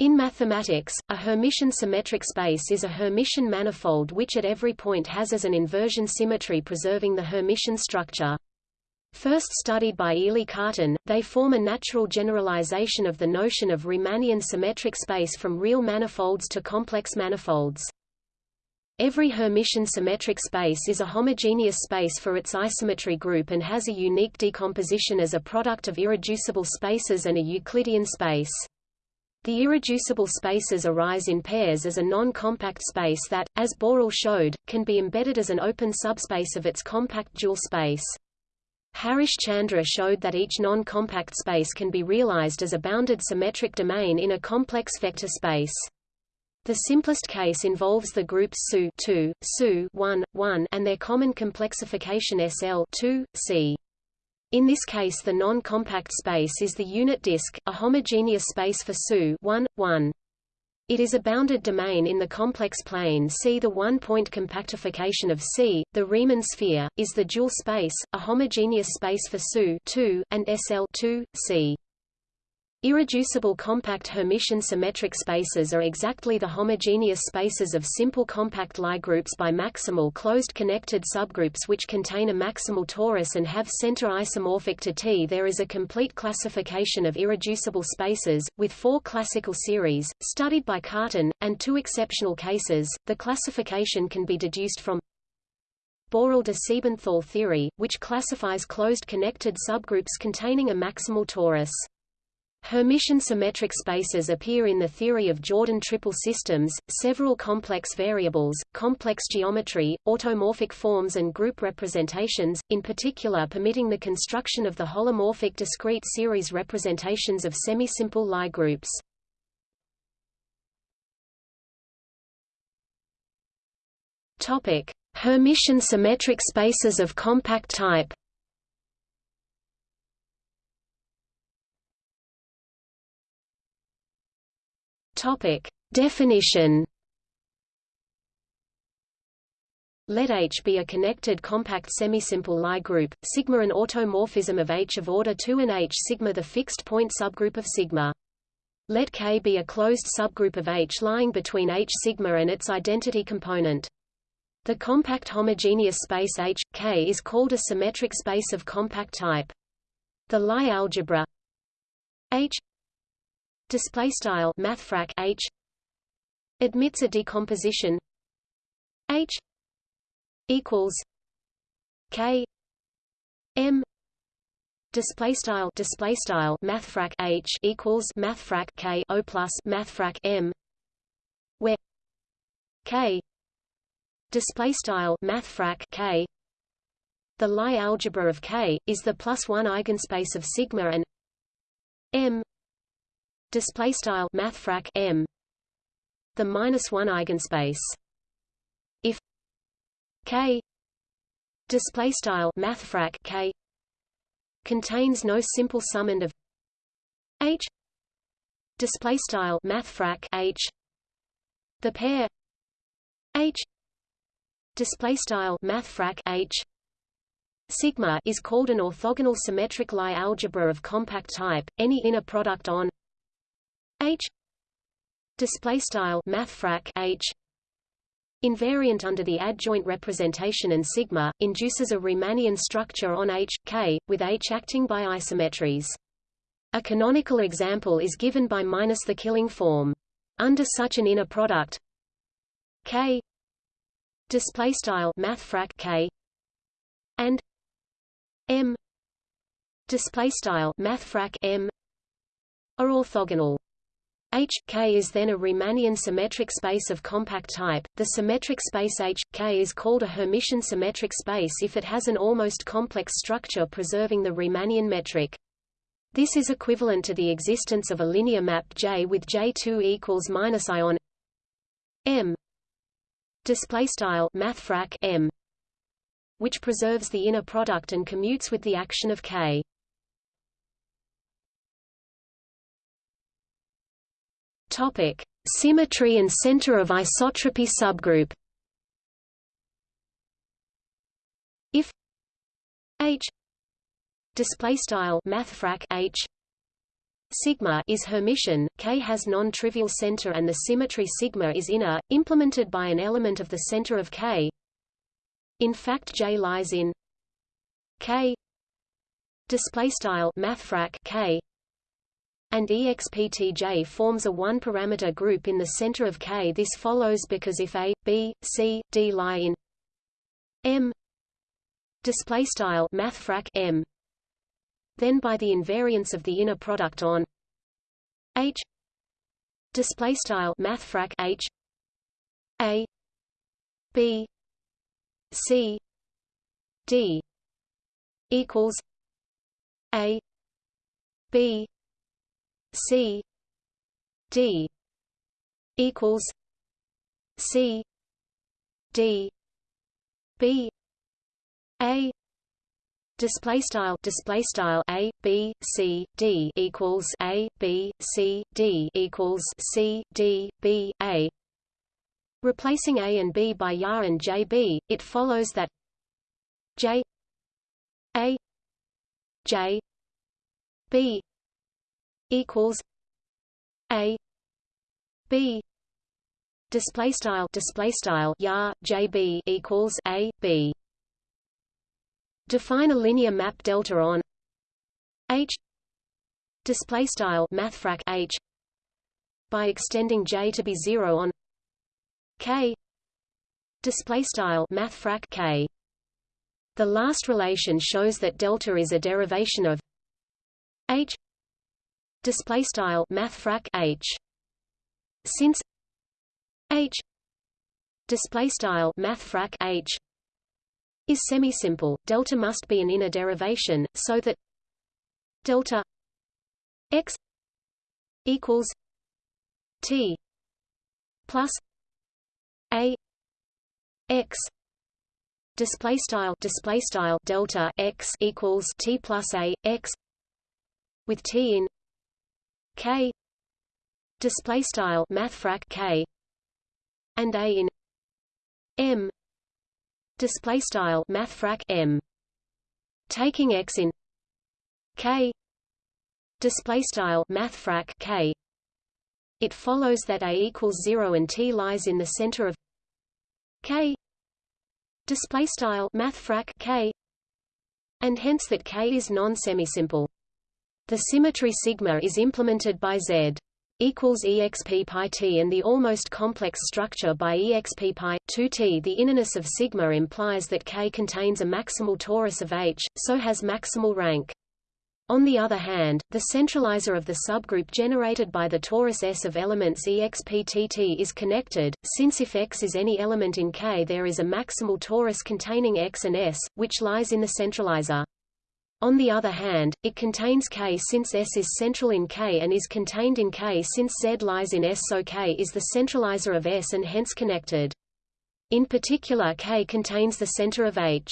In mathematics, a Hermitian symmetric space is a Hermitian manifold which at every point has as an inversion symmetry preserving the Hermitian structure. First studied by Élie Cartan, they form a natural generalization of the notion of Riemannian symmetric space from real manifolds to complex manifolds. Every Hermitian symmetric space is a homogeneous space for its isometry group and has a unique decomposition as a product of irreducible spaces and a Euclidean space. The irreducible spaces arise in pairs as a non-compact space that, as Borel showed, can be embedded as an open subspace of its compact dual space. Harish Chandra showed that each non-compact space can be realized as a bounded symmetric domain in a complex vector space. The simplest case involves the groups SU 2, SU 1, 1 and their common complexification SL 2, C. In this case the non-compact space is the unit disk, a homogeneous space for SU 1, 1. It is a bounded domain in the complex plane C. The one-point compactification of C, the Riemann sphere, is the dual space, a homogeneous space for SU 2, and SL 2, C. Irreducible compact Hermitian symmetric spaces are exactly the homogeneous spaces of simple compact Lie groups by maximal closed connected subgroups which contain a maximal torus and have center isomorphic to T. There is a complete classification of irreducible spaces, with four classical series, studied by Cartan, and two exceptional cases. The classification can be deduced from Borel de Siebenthal theory, which classifies closed connected subgroups containing a maximal torus. Hermitian symmetric spaces appear in the theory of Jordan triple systems, several complex variables, complex geometry, automorphic forms and group representations, in particular permitting the construction of the holomorphic discrete series representations of semisimple Lie groups. Hermitian symmetric spaces of compact type Topic: Definition. Let H be a connected compact semisimple Lie group, sigma an automorphism of H of order 2 and H sigma the fixed point subgroup of sigma. Let K be a closed subgroup of H lying between H sigma and its identity component. The compact homogeneous space H, K is called a symmetric space of compact type. The Lie algebra H display style mathfrak h. Admits a decomposition. H. Equals k. M. Display style display style mathfrak h. Equals mathfrak k. O plus mathfrak m. Where k. Display style mathfrak k. The Lie algebra of K is the plus one eigenspace of sigma and M display style mathfrak m. The minus one eigenspace. If k display style mathfrak k contains no simple summand of h display style mathfrak h. The pair h display style mathfrak h sigma is called an orthogonal symmetric Lie algebra of compact type any inner product on H display style mathfrak H invariant under the adjoint representation and sigma induces a Riemannian structure on H K with H acting by isometries. A canonical example is given by minus the killing form. Under such an inner product K display style mathfrak K and M display style mathfrak M are orthogonal. H K is then a Riemannian symmetric space of compact type. The symmetric space H K is called a Hermitian symmetric space if it has an almost complex structure preserving the Riemannian metric. This is equivalent to the existence of a linear map J with J2 equals minus ion M display style mathfrak M which preserves the inner product and commutes with the action of K. Topic: Symmetry and center of isotropy subgroup. If H display style mathfrak H sigma is Hermitian, K has non-trivial center and the symmetry sigma is inner, implemented by an element of the center of K. In fact J lies in K display style mathfrak K and exptj forms a one-parameter group in the center of K. This follows because if A, B, C, D lie in M display style mathfrak M then by the invariance of the inner product on H display style mathfrak H A B C D equals A B C D equals C D B A display style display style a b c d equals a b c d equals c d b a. Replacing a and b by ya and jb it follows that j a j b equals a b display style display style ya jb equals a b. Define a linear map delta on H display style mathfrak H by extending J to be 0 on K display style mathfrak K. The last relation shows that delta is a derivation of H display style mathfrak H. Since H display style mathfrak H is semi-simple, delta must be an inner derivation, so that delta x equals t plus a x display style display style delta x equals t plus a x with t in k. Display style mathfrak k. And a in m. Display style mathfrak m. Taking x in k. Display style mathfrak k. It follows that a equals 0 and t lies in the center of k. Display style mathfrak k. And hence that k is non-semisimple the symmetry sigma is implemented by z equals exp pi t and the almost complex structure by exp pi 2t. The innerness of sigma implies that K contains a maximal torus of H, so has maximal rank. On the other hand, the centralizer of the subgroup generated by the torus S of elements exp exptt is connected, since if X is any element in K there is a maximal torus containing X and S, which lies in the centralizer. On the other hand, it contains K since S is central in K and is contained in K since Z lies in S so K is the centralizer of S and hence connected. In particular K contains the center of H.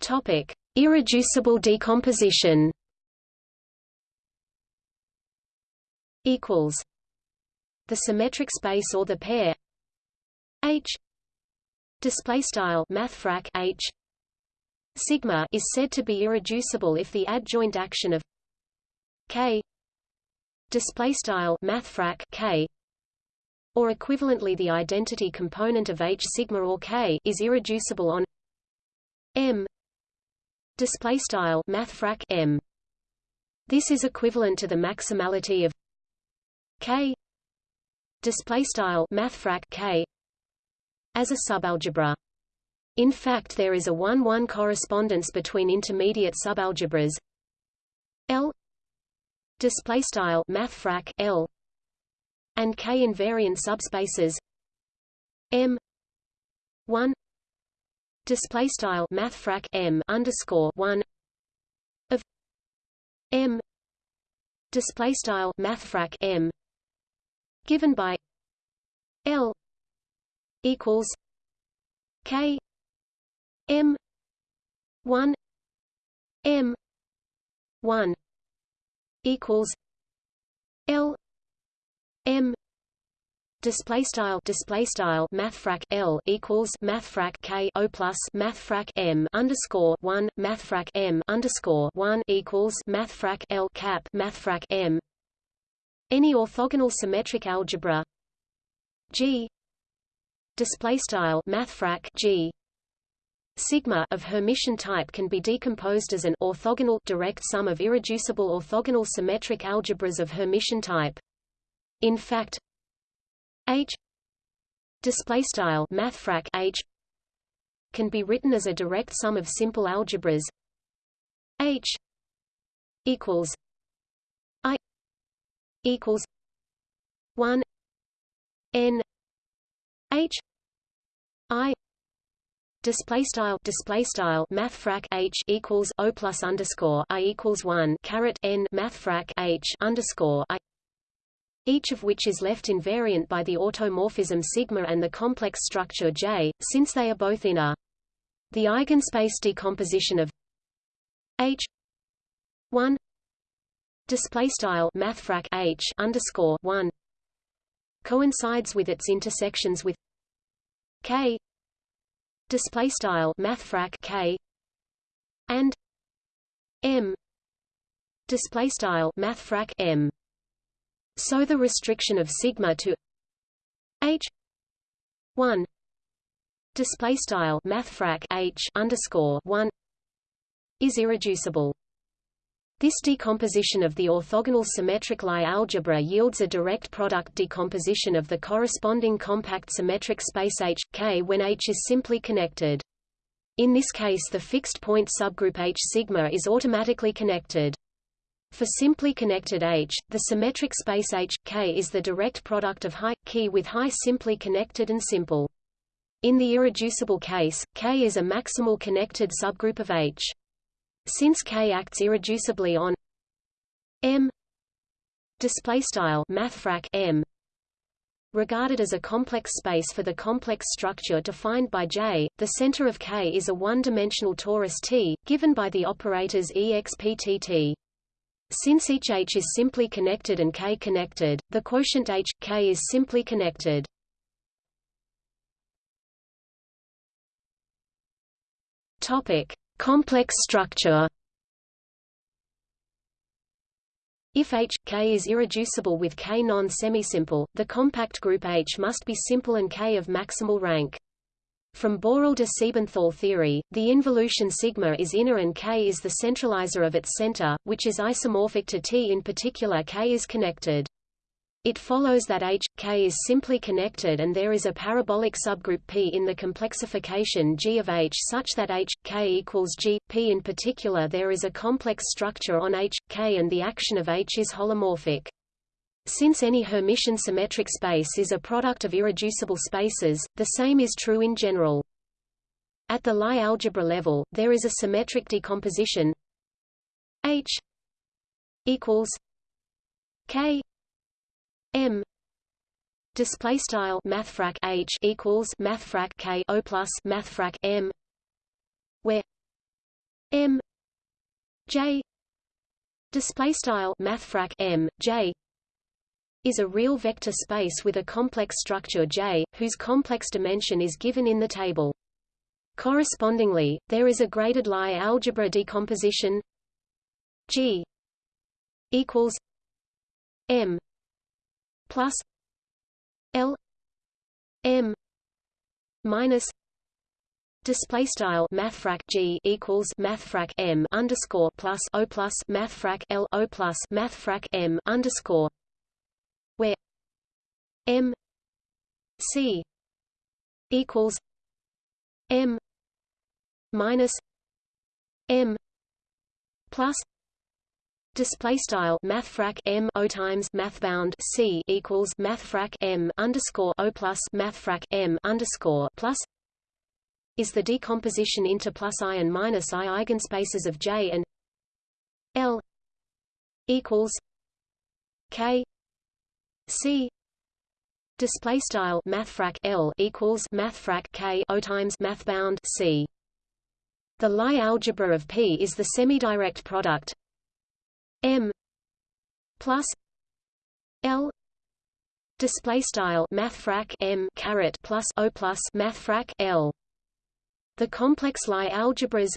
Topic: Irreducible decomposition. Equals. The symmetric space or the pair H display style mathfrak h sigma is said to be irreducible if the adjoint action of k display style mathfrak k or equivalently the identity component of h sigma or k is irreducible on m display style mathfrak m. This is equivalent to the maximality of k display style mathfrak k as a subalgebra. In fact there is a 1-1 correspondence between intermediate subalgebras L display style mathfrak L and K invariant subspaces M 1 display style mathfrak M underscore 1 of M display style mathfrak M given by L equals K M one M one equals L M display style display style mathfrak L equals mathfrak K O plus mathfrak M underscore one mathfrak M underscore one equals mathfrak L cap mathfrak M. Any orthogonal symmetric algebra G display style mathfrak G. Sigma of Hermitian type can be decomposed as an orthogonal direct sum of irreducible orthogonal symmetric algebras of Hermitian type. In fact H display style mathfrak H can be written as a direct sum of simple algebras. H equals I equals 1 n H I display style display style mathfrak H equals O plus underscore I equals 1 caret n mathfrak H underscore I each of which is left invariant by the automorphism sigma and the complex structure J, since they are both inner. The eigenspace decomposition of H 1 display style mathfrak H underscore 1 coincides with its intersections with K. Display style mathfrak K. And M. Display style mathfrak M. So the restriction of sigma to h 1 display style mathfrak h underscore 1 is irreducible. This decomposition of the orthogonal symmetric Lie algebra yields a direct product decomposition of the corresponding compact symmetric space H, K when H is simply connected. In this case the fixed point subgroup H sigma is automatically connected. For simply connected H, the symmetric space H, K is the direct product of high, key with high simply connected and simple. In the irreducible case, K is a maximal connected subgroup of H. Since K acts irreducibly on M displaystyle mathfrak M regarded as a complex space for the complex structure defined by J, the center of K is a one-dimensional torus T, given by the operators exptt. Since each H is simply connected and K connected, the quotient H, K is simply connected. Complex structure. If H, K is irreducible with K non-semisimple, the compact group H must be simple and K of maximal rank. From Borel de Siebenthal theory, the involution sigma is inner and K is the centralizer of its center, which is isomorphic to T in particular K is connected. It follows that H, K is simply connected and there is a parabolic subgroup P in the complexification G of H such that H, K equals G, P in particular there is a complex structure on H, K and the action of H is holomorphic. Since any Hermitian symmetric space is a product of irreducible spaces, the same is true in general. At the Lie algebra level, there is a symmetric decomposition H equals K M display style mathfrak H equals mathfrak K O plus mathfrak M where M J display style mathfrak M J is a real vector space with a complex structure J, whose complex dimension is given in the table. Correspondingly, there is a graded Lie algebra decomposition G equals M plus L M minus Display style mathfrak G equals mathfrak M underscore plus O plus mathfrak L O plus mathfrak M underscore where M C equals M minus M plus Display style mathfrak M O times mathbound C equals mathfrak M underscore O plus mathfrak M underscore plus is the decomposition into plus I and minus I eigenspaces of J and L equals K C. Display style mathfrak L equals mathfrak K O times mathbound C. The Lie algebra of P is the semidirect product M plus L display style mathfrak m caret plus o plus mathfrak l. The complex Lie algebras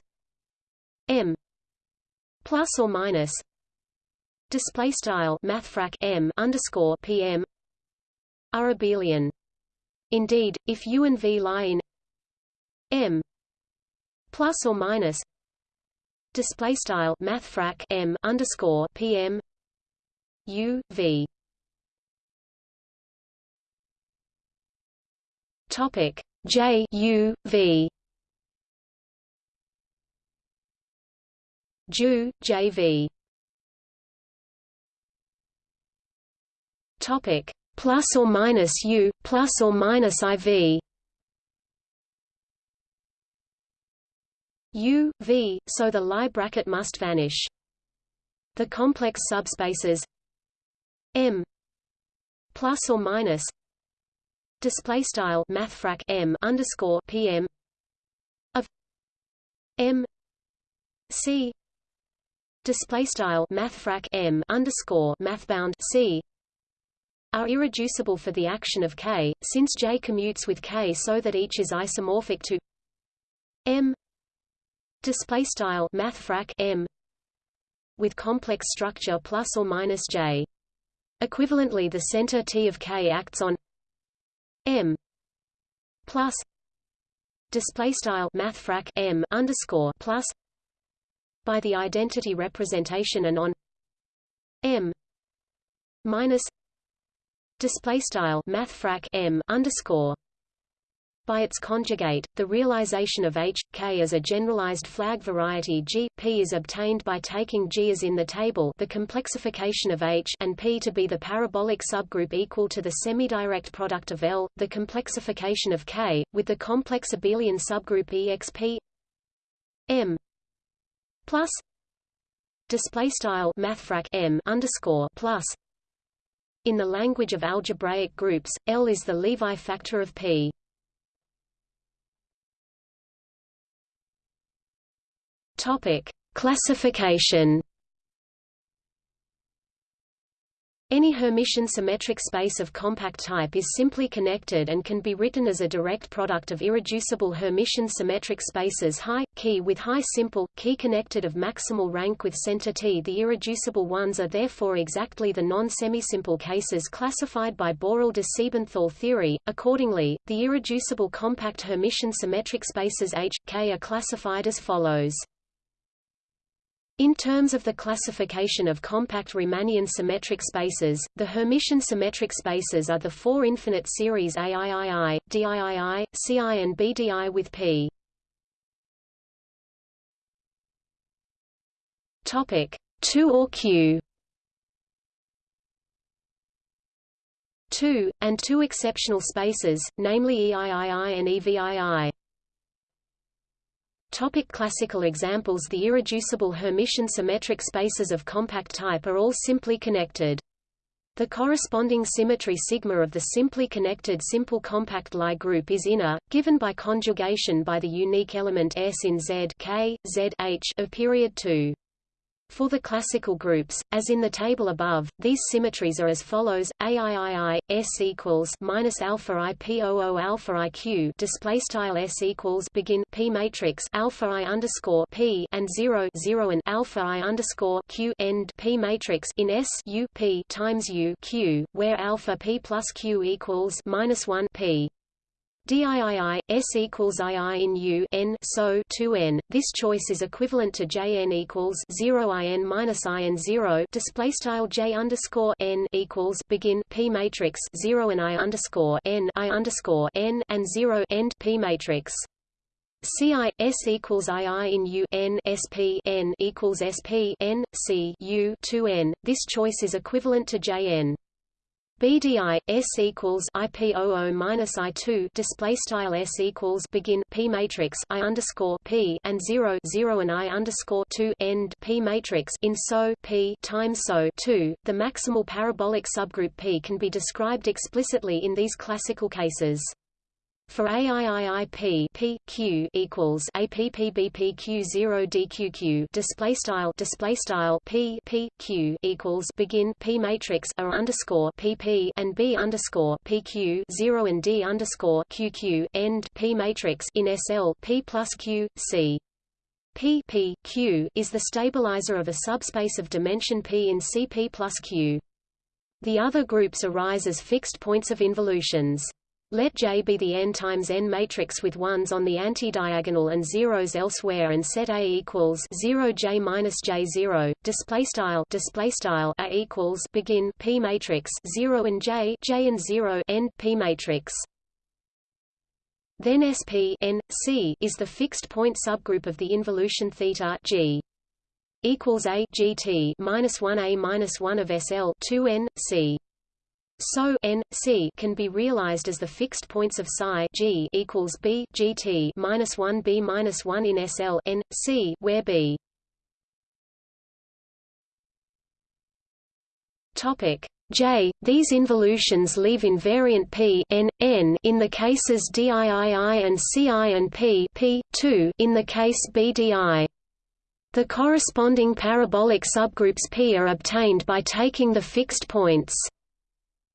m plus or minus display style mathfrak m underscore pm are abelian. Indeed, if U and V lie in M plus or minus display style mathfrak M underscore PM U V. Topic J U V. Ju JV topic plus or minus U, plus or minus IV U, V, so the Lie bracket must vanish. The complex subspaces M plus or minus display style mathfrak M underscore PM of M C display style mathfrak M underscore mathbound C are irreducible for the action of K, since J commutes with K so that each is isomorphic to M display style mathfrak M with complex structure plus or minus J. Equivalently the center T of K acts on M plus display style mathfrak M underscore plus by the identity representation and on M minus display style mathfrak m underscore by its conjugate, the realization of H, K as a generalized flag variety G, P is obtained by taking G as in the table the complexification of H and P to be the parabolic subgroup equal to the semidirect product of L, the complexification of K, with the complex abelian subgroup exp M plus display style mathfrak M underscore plus in the language of algebraic groups, L is the Levi factor of P. Topic: Classification Any Hermitian symmetric space of compact type is simply connected and can be written as a direct product of irreducible Hermitian symmetric spaces high, key with high simple, key connected of maximal rank with center T. The irreducible ones are therefore exactly the non-semisimple cases classified by Borel de Siebenthal theory. Accordingly, the irreducible compact Hermitian symmetric spaces H, K are classified as follows. In terms of the classification of compact Riemannian symmetric spaces, the Hermitian symmetric spaces are the four infinite series AIII, DIII, CI and BDI with P. Topic 2 or Q 2, and two exceptional spaces, namely EIII and EVII. Topic classical examples The irreducible Hermitian symmetric spaces of compact type are all simply connected. The corresponding symmetry sigma of the simply connected simple compact Lie group is inner, given by conjugation by the unique element S in Z K, Z H of period 2. For the classical groups, as in the table above, these symmetries are as follows: AIII S equals minus alpha I P O O alpha IQ display style S equals begin P matrix alpha I underscore P and zero zero and alpha I underscore Q end P matrix in S U P times U Q, where alpha P plus Q equals minus one P. DIII, S equals II in U n so 2n. This choice is equivalent to JN equals 0 IN minus IN 0 display style J underscore N equals begin P matrix 0 and I underscore N I underscore N and 0 end P matrix. CI S equals II in U N SP N equals SP N C U 2n. This choice is equivalent to JN. BDI S equals IPOO minus I two display style S equals begin P matrix I underscore P and zero zero and I underscore two end P matrix in SO P times SO two. The maximal parabolic subgroup P can be described explicitly in these classical cases. For AIIIP P Q equals APPBPQ 0 DQQ display style display style P P Q equals begin P matrix A underscore PP and B underscore PQ 0 and D underscore QQ end P matrix in SL P plus Q C P P Q is the stabilizer of a subspace of dimension P in CP plus Q. The other groups arise as fixed points of involutions. Let J be the n times n matrix with ones on the antidiagonal and zeros elsewhere, and set A equals 0 J minus J 0. Display style display style A equals begin P matrix 0 and J J and 0 n P matrix. Then SP n C is the fixed point subgroup of the involution theta G equals A GT minus 1 A minus 1 of SL 2 n C. So n c can be realized as the fixed points of psi g equals b gt minus one b minus one in SL n c, where b. Topic J. These involutions leave invariant p n n in the cases diii and ci and p p 2 in the case bdi. The corresponding parabolic subgroups P are obtained by taking the fixed points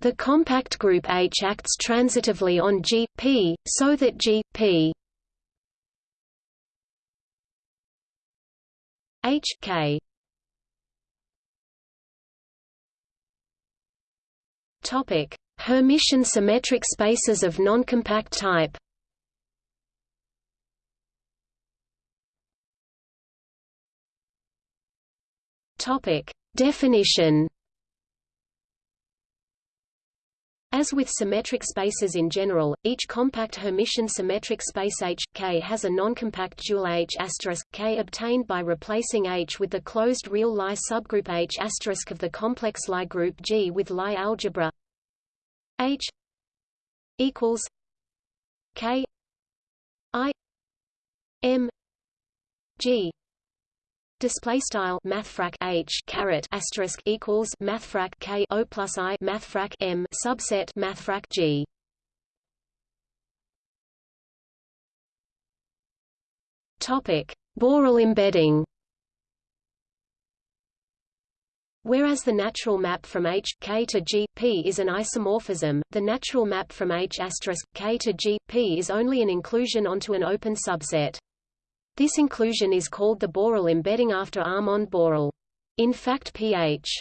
the compact group H acts transitively on G, P, so that G, P H, K Topic: Hermitian symmetric spaces of noncompact type. Topic: Definition. As with symmetric spaces in general, each compact Hermitian symmetric space H, K has a noncompact dual H K obtained by replacing H with the closed real Lie subgroup H of the complex Lie group G with Lie algebra. H equals K I M G Display style mathfrak h caret asterisk equals mathfrak k o plus i mathfrak m subset mathfrak g. Topic: Borel embedding. Whereas the natural map from H, K to G, P is an isomorphism, the natural map from H K to G, P is only an inclusion onto an open subset. This inclusion is called the Borel embedding after Armand Borel. In fact pH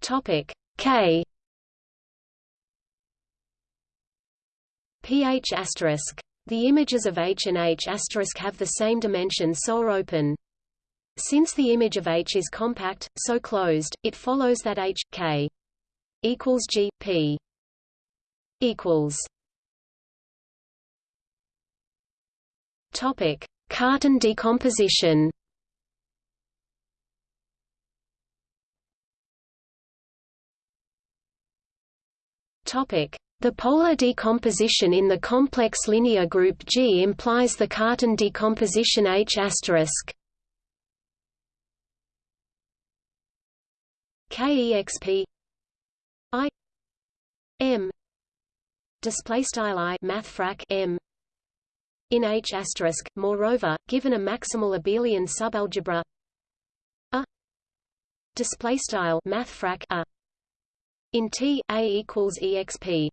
Topic K pH asterisk. The images of H and H asterisk have the same dimension so are open. Since the image of H is compact, so closed, it follows that H, K equals G, P equals Topic: Cartan decomposition. Topic: The polar decomposition in the complex linear group G implies the Cartan decomposition H asterisk. KEXP I M display style I mathfrak M in H moreover, given a maximal abelian subalgebra a display style mathfrak a in T a equals exp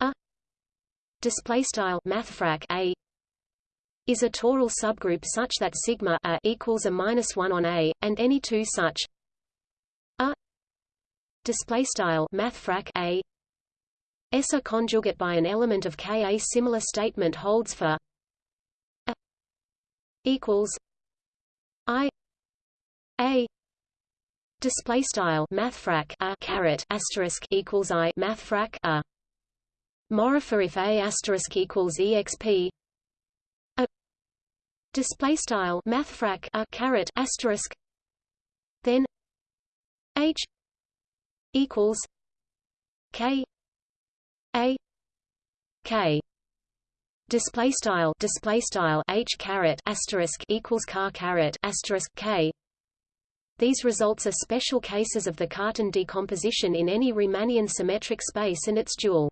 a display style mathfrak a is a toral subgroup such that sigma a equals a minus one on a, and any two such a display style mathfrak a S a conjugate by an element of K. A similar statement holds for a equals I A display style mathfrak a caret asterisk equals I mathfrak a Morifer if A asterisk equals exp a display style mathfrak a caret asterisk then H equals K a K display style display style H caret asterisk equals car caret asterisk K These results are special cases of the Cartan decomposition in any Riemannian symmetric space and its dual.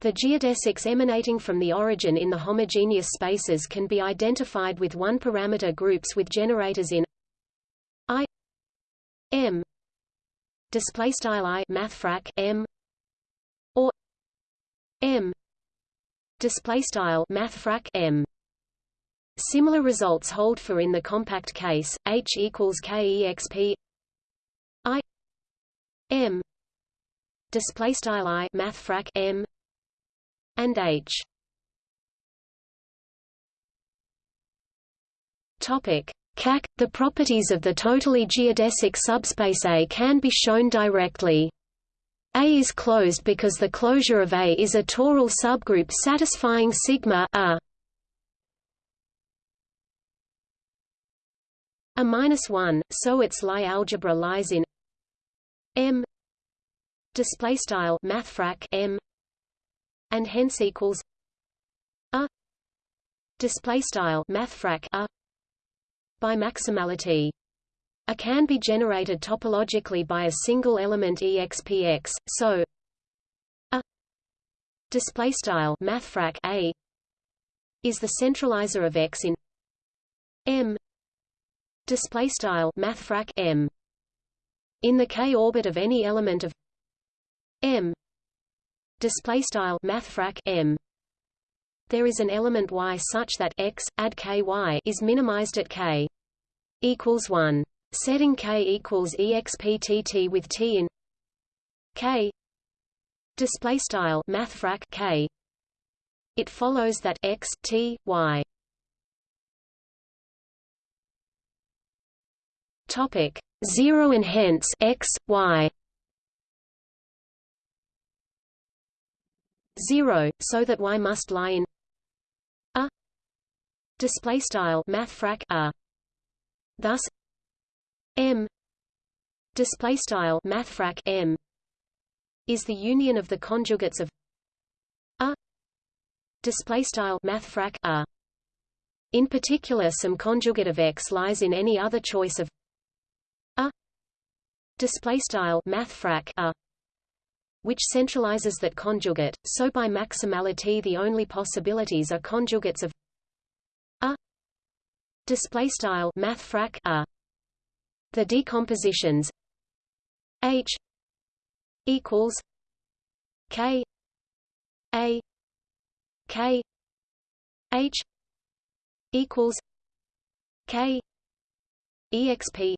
The geodesics emanating from the origin in the homogeneous spaces can be identified with one-parameter groups with generators in I M display style I mathfrak M M. Display style mathfrak M. Similar results hold for in the compact case, H equals KEXP I. M. Display style I mathfrak M. and H. Topic. CAC The properties of the totally geodesic subspace A can be shown directly. A is closed because the closure of A is a toral subgroup satisfying sigma A. A minus one, so its Lie algebra lies in M display style mathfrak M and hence equals a display style mathfrak a by maximality. A can be generated topologically by a single element expx, so a display style mathfrak a is the centralizer of X in M display style mathfrak m. In the k orbit of any element of m display style mathfrak m there is an element y such that x add ky is minimized at k equals 1 setting k equals exptt with t in k display style mathfrak k. It follows that x t y. Topic 0 and hence x, y. 0, so that y must lie in a display style mathfrak a. Thus, m. Display style mathfrak m. is the union of the conjugates of a. Display style mathfrak a. In particular, some conjugate of x lies in any other choice of a. Display style mathfrak a which centralizes that conjugate so by maximality the only possibilities are conjugates of a. Display style mathfrak a the decompositions h equals k a k h equals k exp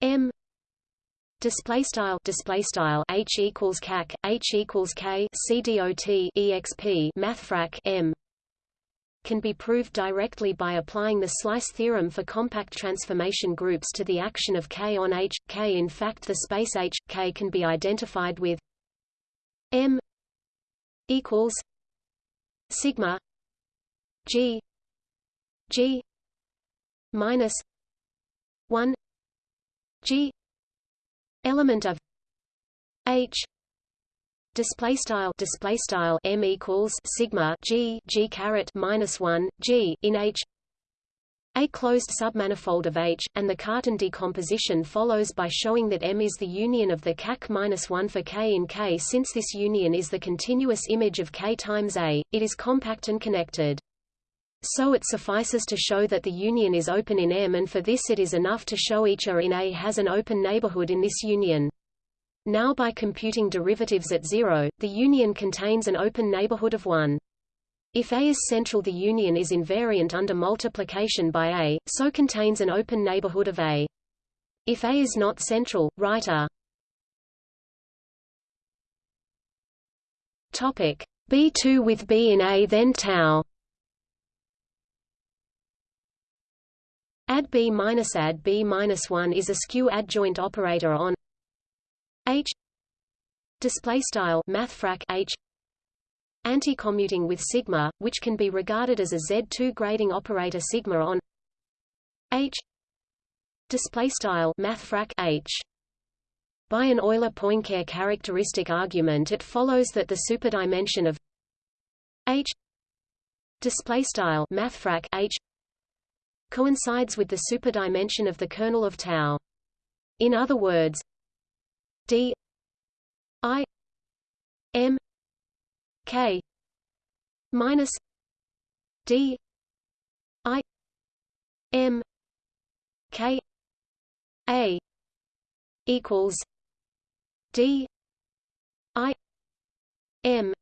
m display style display style h equals cac h equals k c dot exp mathfrak m can be proved directly by applying the slice theorem for compact transformation groups to the action of k on h. K in fact the space h k can be identified with m equals sigma g g minus 1 g element of h display style display style m equals sigma g g caret minus 1 g in h a closed submanifold of H, and the Cartan decomposition follows by showing that M is the union of the CAC-1 for K in K. Since this union is the continuous image of K times A, it is compact and connected. So it suffices to show that the union is open in M and for this it is enough to show each A in A has an open neighborhood in this union. Now by computing derivatives at zero, the union contains an open neighborhood of 1. If A is central the union is invariant under multiplication by A, so contains an open neighborhood of A. If A is not central, write A. Topic B2 with B in A then tau Add b minus add b minus one is a skew adjoint operator on H. Display style mathfrak H. Anti-commuting with sigma, which can be regarded as a Z2 grading operator sigma on H. Display style mathfrak H. By an Euler-Poincare characteristic argument it follows that the superdimension of H. Display style mathfrak H. coincides with the superdimension of the kernel of tau. In other words, d i m k minus d i m k a equals d i m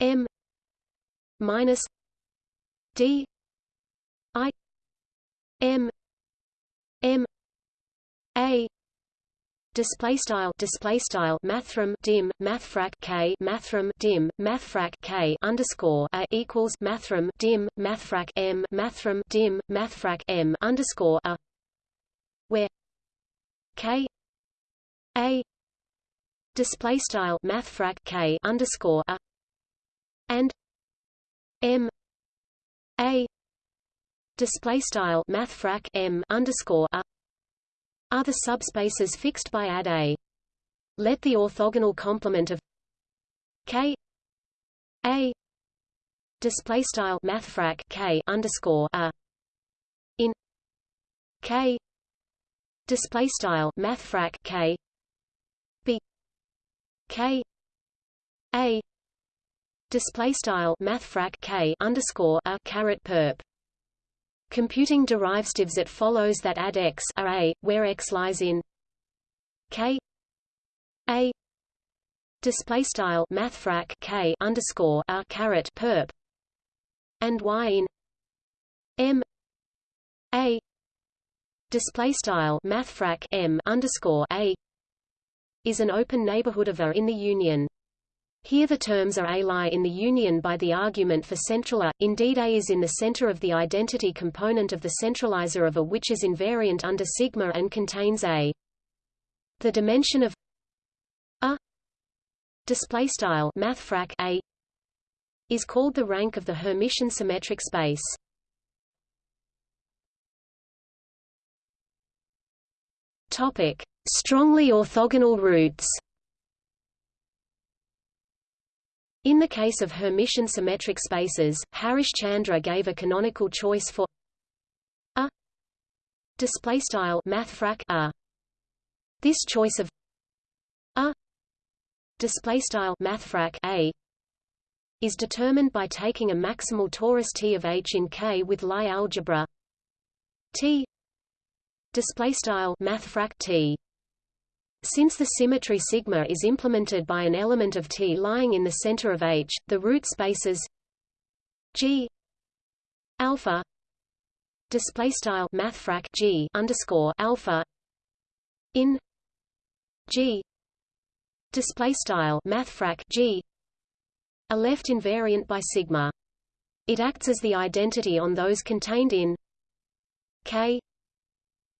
m minus d i m m a display style display style mathrm dim mathfrak k mathrm dim mathfrak k underscore a equals mathrm dim mathfrak m mathrm dim mathfrak m underscore a. Where k a display style mathfrak k underscore a and m a display style mathfrak m underscore a are the subspaces fixed by add a. Let the orthogonal complement of k a display style mathfrak k underscore a in k display style mathfrak k b k a display style mathfrak k underscore a caret perp Computing derivatives it follows that add x are a, where x lies in k a display style mathfrak k underscore a caret perp and y in m a display style mathfrak m underscore a is an open neighborhood of A in the union. Here the terms are A lie in the union by the argument for central A, indeed A is in the center of the identity component of the centralizer of A which is invariant under sigma and contains A. The dimension of A display style mathfrak A is called the rank of the Hermitian symmetric space. Topic: Strongly orthogonal roots. In the case of Hermitian symmetric spaces, Harish Chandra gave a canonical choice for a. Display style mathfrak a. This choice of a. Display style mathfrak a is determined by taking a maximal torus T of H in K with Lie algebra T. Display style mathfrak T since the symmetry sigma is implemented by an element of T lying in the center of H, the root spaces G alpha display style mathfrak G underscore alpha in G display style mathfrak G are left invariant by sigma. It acts as the identity on those contained in K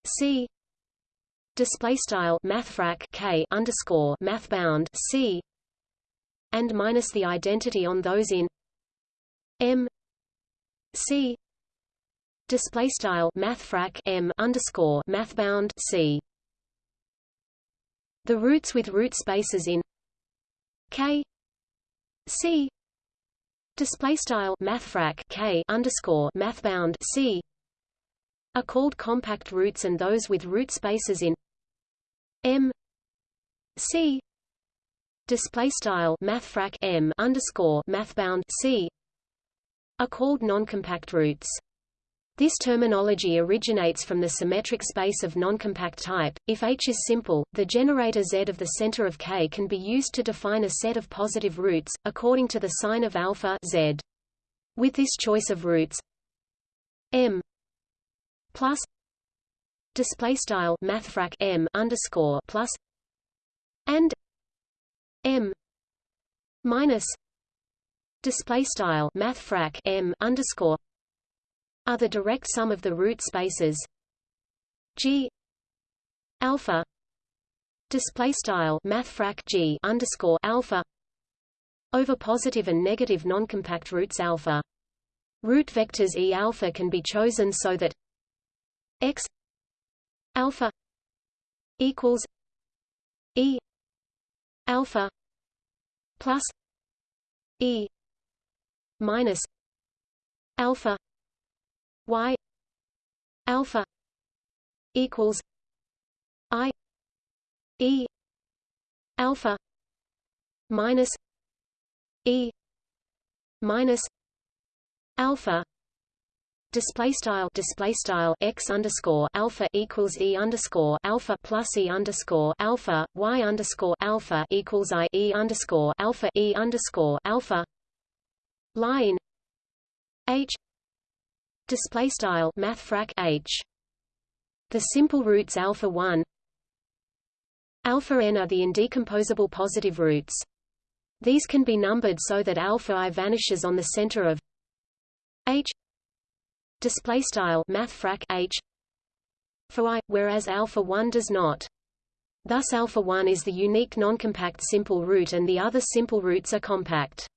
C display style mathfrak k underscore mathbound c and minus the identity on those in m c display style mathfrak m underscore mathbound c. The roots with root spaces in k c display style mathfrak k underscore mathbound c are called compact roots and those with root spaces in M C display style mathfrak M underscore mathbound C are called noncompact roots. This terminology originates from the symmetric space of noncompact type. If H is simple, the generator Z of the center of K can be used to define a set of positive roots, according to the sign of alpha Z. With this choice of roots M plus display style mathfrak m underscore plus and m minus display style mathfrak m underscore are the direct sum of the root spaces g alpha display style mathfrak g underscore alpha over positive and negative noncompact roots alpha. Root vectors E alpha can be chosen so that x alpha equals e alpha plus e minus alpha y alpha equals I E alpha minus E minus alpha display style display style x underscore alpha equals e underscore alpha plus e underscore alpha y underscore alpha equals i e underscore alpha e underscore alpha. Line h display style mathfrak h. The simple roots alpha 1 alpha n are the indecomposable positive roots. These can be numbered so that alpha i vanishes on the center of h display style mathfrak h for i whereas alpha 1 does not thus alpha 1 is the unique noncompact simple root and the other simple roots are compact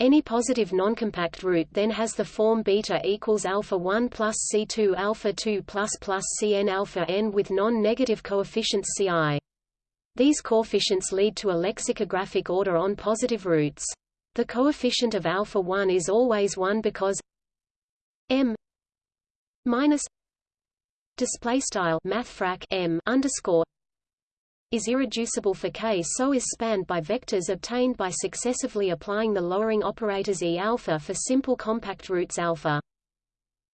any positive noncompact root then has the form beta equals alpha 1 plus c2 alpha 2 plus plus cn alpha n with non-negative coefficients ci. These coefficients lead to a lexicographic order on positive roots. The coefficient of alpha 1 is always 1 because m minus display style mathfrak m underscore is irreducible for K so is spanned by vectors obtained by successively applying the lowering operators E alpha for simple compact roots alpha.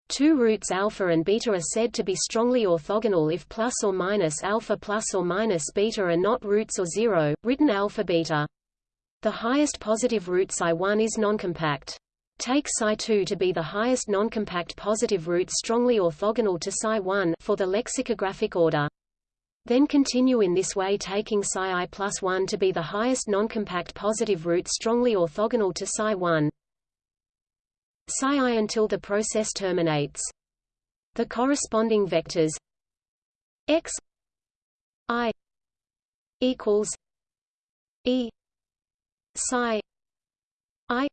Two roots alpha and beta are said to be strongly orthogonal if plus or minus alpha plus or minus beta are not roots or zero, written alpha beta. The highest positive root psi1 is noncompact. Take psi2 to be the highest noncompact positive root strongly orthogonal to psi1 for the lexicographic order. Then continue in this way taking psi i plus 1 to be the highest noncompact positive root strongly orthogonal to psi 1 psi i until the process terminates. The corresponding vectors x i equals e psi i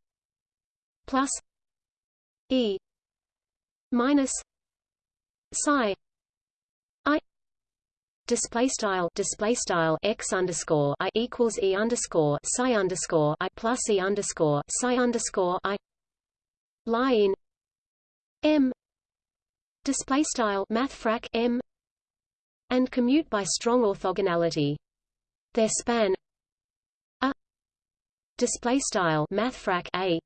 plus e minus psi I display style display style x underscore i equals e underscore psi underscore i plus e underscore psi underscore i in m display style mathfrak m and commute by strong orthogonality. Their span a display style mathfrak a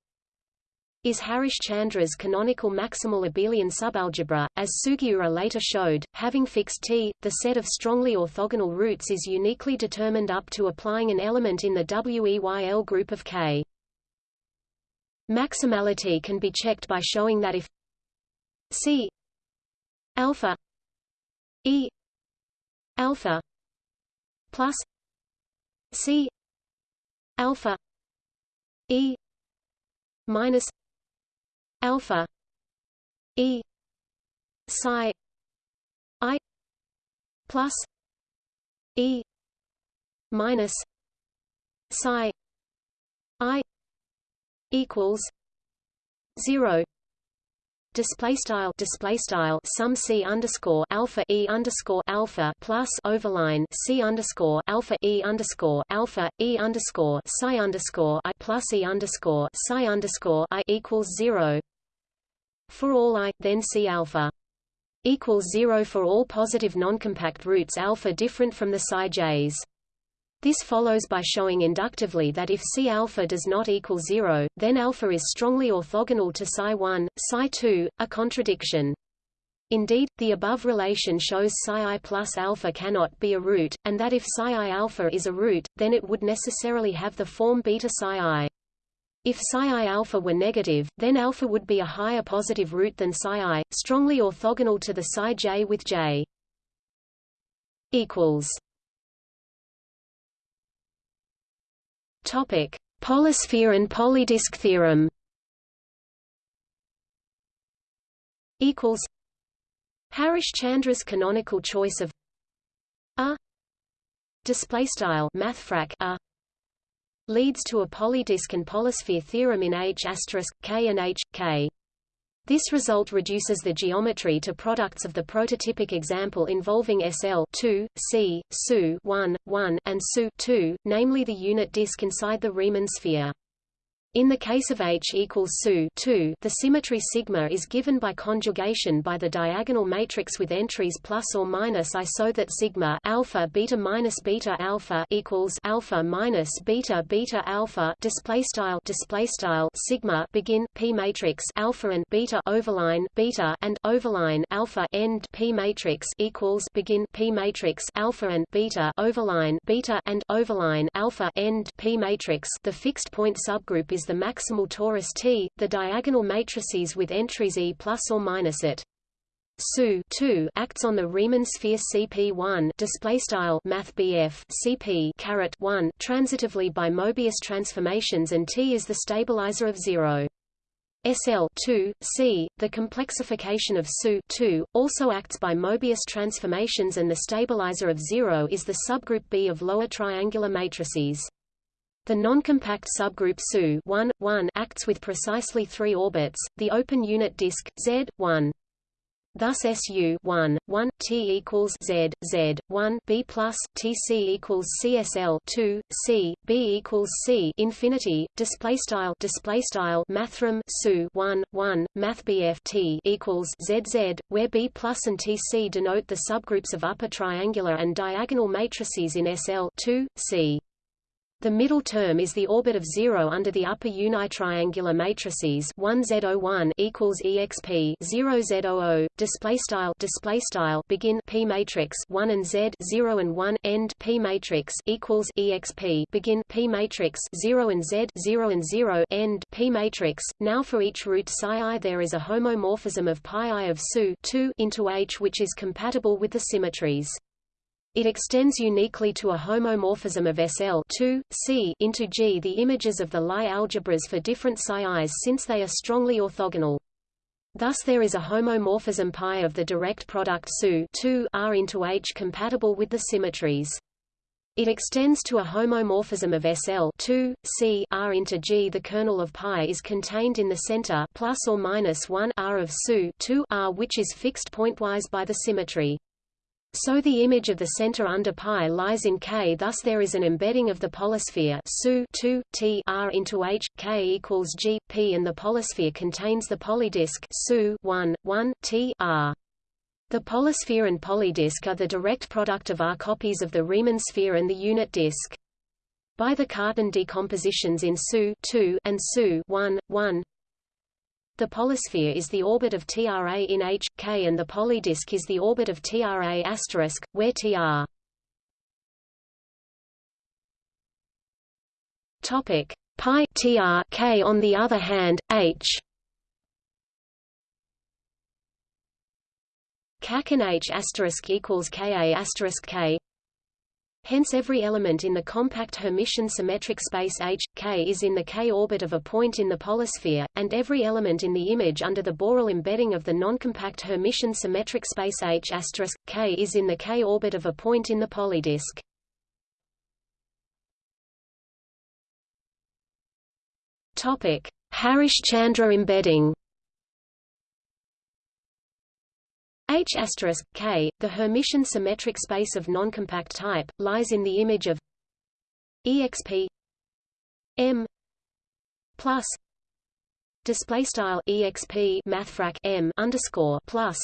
is Harish-Chandra's canonical maximal abelian subalgebra, as Sugiura later showed, having fixed T, the set of strongly orthogonal roots is uniquely determined up to applying an element in the WEYL group of K. Maximality can be checked by showing that if C alpha E alpha plus C alpha E minus alpha. E. Psi. I. Plus. E. Minus. Psi. I. Equals. 0 display style. Display style. Sum c underscore alpha e underscore alpha plus overline c underscore alpha e underscore alpha e underscore psi underscore i plus e underscore psi underscore i equals zero for all i, then C alpha equals zero for all positive noncompact roots alpha different from the psi j's. This follows by showing inductively that if C alpha does not equal zero, then alpha is strongly orthogonal to psi 1, psi 2, a contradiction. Indeed, the above relation shows psi i plus alpha cannot be a root, and that if psi i alpha is a root, then it would necessarily have the form beta psi i. If psi alpha were negative, then alpha would be a higher positive root than psi i, strongly orthogonal to the psi j with j. Equals. Topic: Polysphere and polydisk theorem. Equals. Harish-Chandra's canonical choice of a display style mathfrak a leads to a polydisk and polysphere theorem in H K and H, K. This result reduces the geometry to products of the prototypic example involving SL 2, C, SU 1, 1, and SU 2, namely the unit disk inside the Riemann sphere. In the case of H equals SU 2, the symmetry sigma is given by conjugation by the diagonal matrix with entries plus or minus i so that sigma alpha beta minus beta alpha equals alpha minus beta beta alpha display style display style sigma begin p matrix alpha and beta overline beta and overline alpha end p matrix equals begin p matrix alpha and beta overline beta and overline alpha end p matrix. The fixed point subgroup is the maximal torus T, the diagonal matrices with entries E plus or minus it. SU 2 acts on the Riemann sphere CP1 display style math CP caret 1 transitively by Mobius transformations and T is the stabilizer of 0. SL 2 C the complexification of SU 2 also acts by Mobius transformations and the stabilizer of 0 is the subgroup B of lower triangular matrices. The noncompact subgroup SU 1, 1 acts with precisely three orbits, the open unit disk, Z, 1. Thus SU 1, 1, T equals Z, Z, 1, B plus, TC equals CSL 2, C, B equals C infinity, display style display style mathrm SU 1, 1, Math T equals ZZ, where B plus and TC denote the subgroups of upper triangular and diagonal matrices in SL 2, C. The middle term is the orbit of zero under the upper unitriangular matrices 1 Z01 equals exp 0 Z00 display style display style begin P matrix 1 and Z 0 and 1 end P matrix equals exp begin P matrix 0 and Z 0 and 0 end P matrix. Now for each root psi i there is a homomorphism of pi i of SU 2 into H which is compatible with the symmetries. It extends uniquely to a homomorphism of SL 2, C into G the images of the Lie algebras for different psi i's since they are strongly orthogonal. Thus there is a homomorphism pi of the direct product SU 2 R into H compatible with the symmetries. It extends to a homomorphism of SL 2, C R into G. The kernel of pi is contained in the center plus or minus 1 R of SU 2 R, which is fixed pointwise by the symmetry. So the image of the center under pi lies in K thus there is an embedding of the polysphere SU 2 T R into H K equals G P and the polysphere contains the polydisk SU 1 1 T R the polysphere and polydisk are the direct product of R copies of the Riemann sphere and the unit disk. By the Cartan decompositions in SU 2 and SU 1 1 the polysphere is the orbit of TRA in H, K and the polydisk is the orbit of TRA asterisk, where TR. Topic. Pi TR K on the other hand, H. CAC and H asterisk equals KA asterisk K Hence every element in the compact Hermitian symmetric space H, K is in the K orbit of a point in the polysphere, and every element in the image under the Borel embedding of the noncompact Hermitian symmetric space H K is in the K orbit of a point in the polydisk. Harish-Chandra embedding H K, the Hermitian symmetric space of noncompact type, lies in the image of exp m plus display style exp mathfrak m underscore plus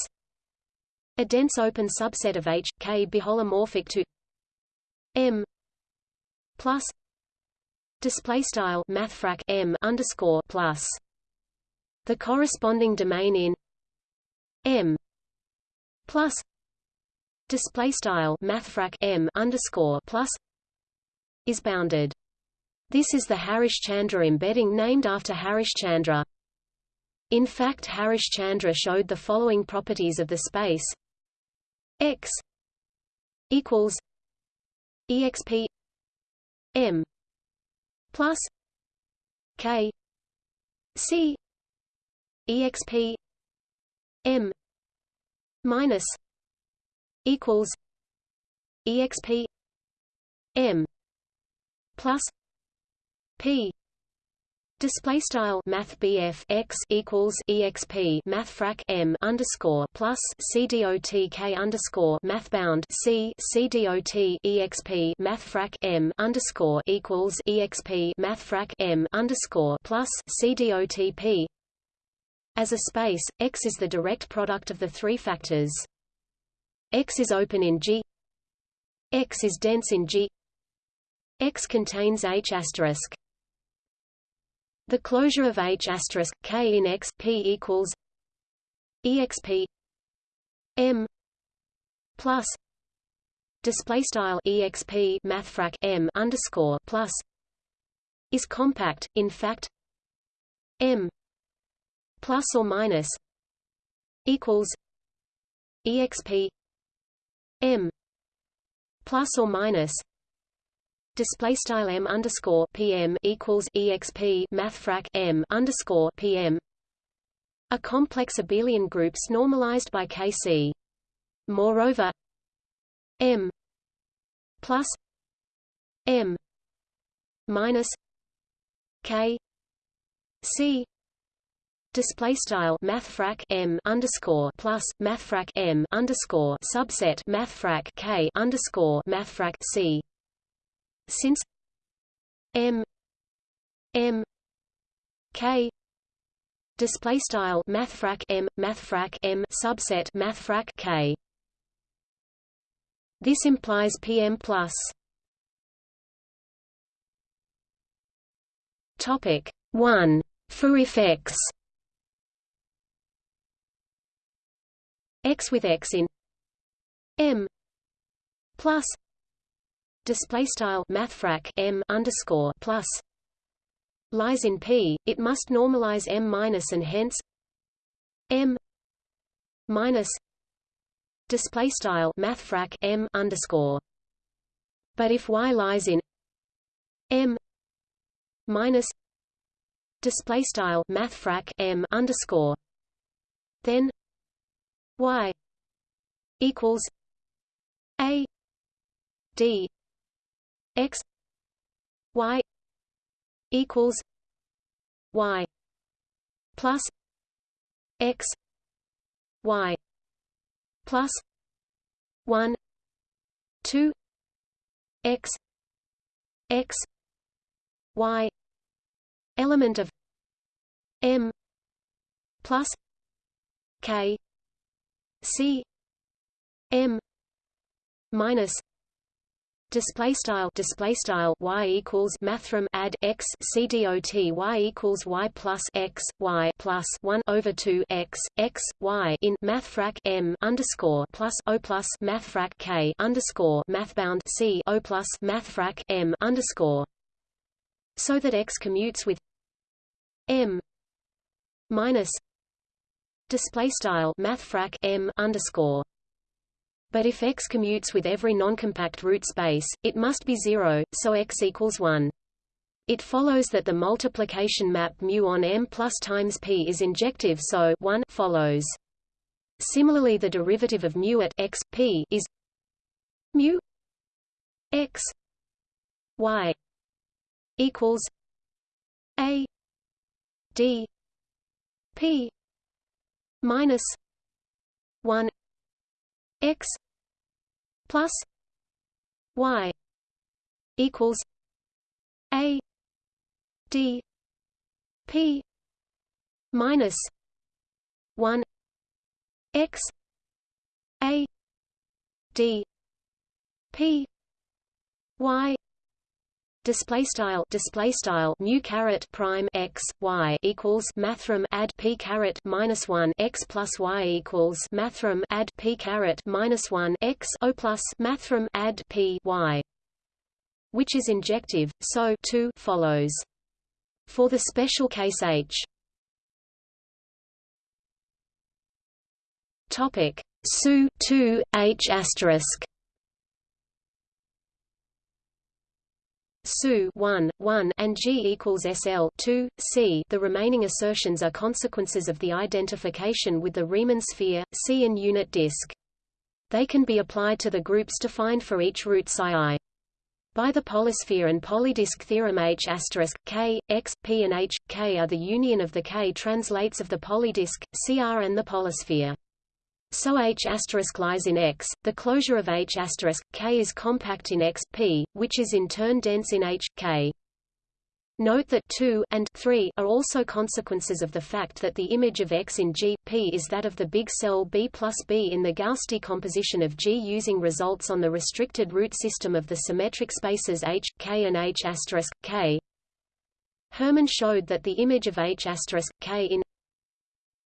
a dense open subset of H K biholomorphic to m plus display style mathfrak m underscore plus the corresponding domain in m plus display style mathfrak m underscore plus is bounded. This is the Harish-Chandra embedding named after Harish-Chandra. In fact Harish-Chandra showed the following properties of the space x equals exp m plus k c exp m minus equals exp m plus p. Display style Math x equals exp Math frac M underscore plus C dot K underscore Math bound C C dot exp Math frac M underscore equals exp Math frac M underscore plus C dot P as a space, X is the direct product of the three factors. X is open in G X is dense in G X contains H asterisk the closure of H K in X P equals exp M plus display style exp mathfrak M underscore plus is compact. In fact, M plus or minus equals exp M plus or minus display style m underscore pm equals exp mathfrak m underscore pm a complex abelian groups normalized by Kc. Moreover, m plus m minus k c display style mathfrak m underscore plus mathfrak m underscore subset mathfrak k underscore mathfrak c. Since m m k display style mathfrak m mathfrak m subset mathfrak k. This implies pm plus. Topic 1 for if x with x in m plus display style mathfrak m underscore plus lies in P, it must normalize m minus and hence m minus display style mathfrak m underscore. But if y lies in m minus display style mathfrak m underscore, then y equals a d x y equals y plus x y plus 1 2 x x y element of m plus k c m minus display style display style y equals mathrm add x c y equals y plus x y plus 1 over 2 x x y in mathfrak m underscore plus o plus mathfrak k underscore mathbound c o plus mathfrak m underscore. So that x commutes with m minus display style mathfrak m underscore but if X commutes with every noncompact root space, it must be zero, so X equals 1. It follows that the multiplication map mu on M plus times P is injective so 1 follows. Similarly the derivative of mu at x, p is mu x y equals a d p minus 1 x plus y equals a d p minus 1 x a d p y display style display style mu caret prime x y equals mathrm add p caret minus 1 x plus y equals mathrm add p caret minus 1 x o plus mathrm add p y which is injective so 2 follows. For the special case h. Topic. Su 2 h asterisk SU 1, 1 and G equals SL 2, C. The remaining assertions are consequences of the identification with the Riemann sphere, C and unit disk. They can be applied to the groups defined for each root psi i. By the polysphere and polydisk theorem H K, X, P and H, K are the union of the K translates of the polydisk, CR and the polysphere. So H lies in X, the closure of H K is compact in X, P, which is in turn dense in H, K. Note that 2 and 3 are also consequences of the fact that the image of X in G, P is that of the big cell B plus B in the Gauss decomposition of G using results on the restricted root system of the symmetric spaces H, K and H K. Hermann showed that the image of H K in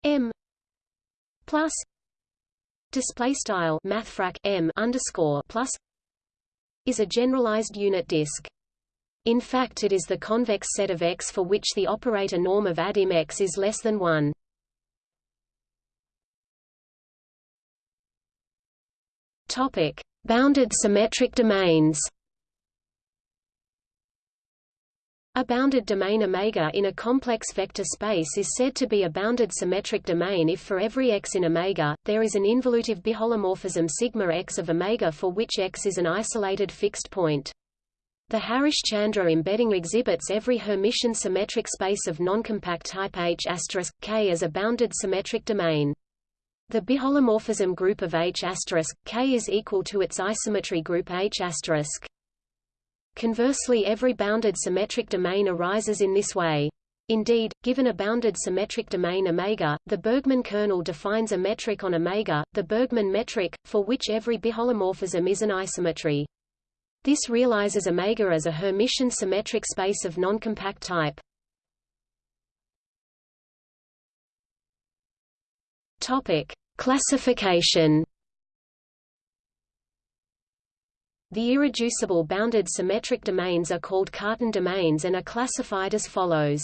M plus display style mathfrak M underscore plus is a generalized unit disk. In fact it is the convex set of X for which the operator norm of adim X is less than 1. Topic: Bounded symmetric domains. A bounded domain omega in a complex vector space is said to be a bounded symmetric domain if for every x in omega, there is an involutive biholomorphism sigma x of omega for which x is an isolated fixed point. The Harish-Chandra embedding exhibits every Hermitian symmetric space of noncompact type H K as a bounded symmetric domain. The biholomorphism group of H K is equal to its isometry group H Conversely every bounded symmetric domain arises in this way. Indeed, given a bounded symmetric domain omega, the Bergman kernel defines a metric on omega, the Bergman metric, for which every biholomorphism is an isometry. This realizes omega as a Hermitian symmetric space of noncompact type. Topic: Classification. The irreducible bounded symmetric domains are called Cartan domains and are classified as follows.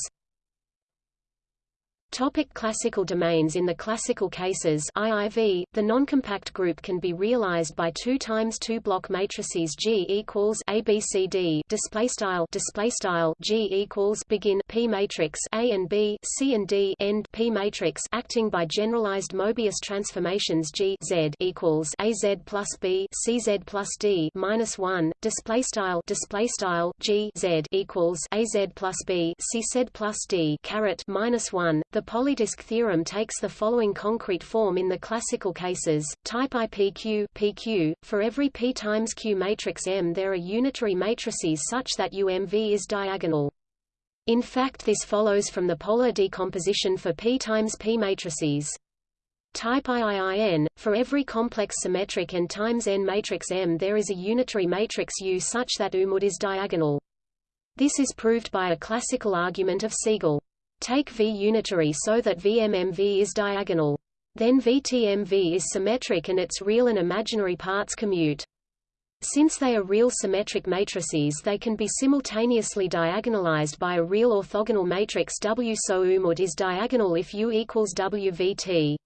Topic classical domains In the classical cases IIV, the noncompact group can be realized by 2 times 2 block matrices G equals ABCD display style display style G equals begin P matrix A and B C and D end P matrix acting by generalized Mobius transformations G Z equals AZ plus B CZ plus D minus 1 display style display style G Z equals AZ plus B CZ plus D caret minus 1 the polydisk theorem takes the following concrete form in the classical cases, type IPQ PQ, for every P times Q matrix M there are unitary matrices such that UMV is diagonal. In fact this follows from the polar decomposition for P times P matrices. Type IIIN, for every complex symmetric n times n matrix M there is a unitary matrix U such that UMUD is diagonal. This is proved by a classical argument of Siegel. Take V unitary so that VMMV is diagonal. Then VTMV is symmetric and its real and imaginary parts commute. Since they are real symmetric matrices they can be simultaneously diagonalized by a real orthogonal matrix W so UMUD is diagonal if U equals WVT.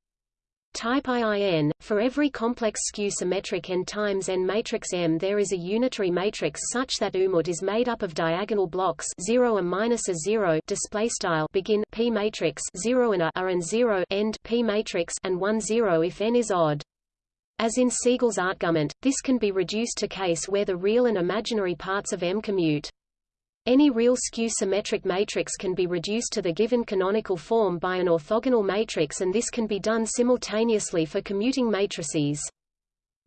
Type IIN, for every complex skew-symmetric n times n matrix M there is a unitary matrix such that UMUD is made up of diagonal blocks 0 and minus a 0 display style begin P matrix 0 and a, a and 0 end P matrix and 1 0 if n is odd. As in Siegel's argument, this can be reduced to case where the real and imaginary parts of M commute. Any real skew-symmetric matrix can be reduced to the given canonical form by an orthogonal matrix and this can be done simultaneously for commuting matrices.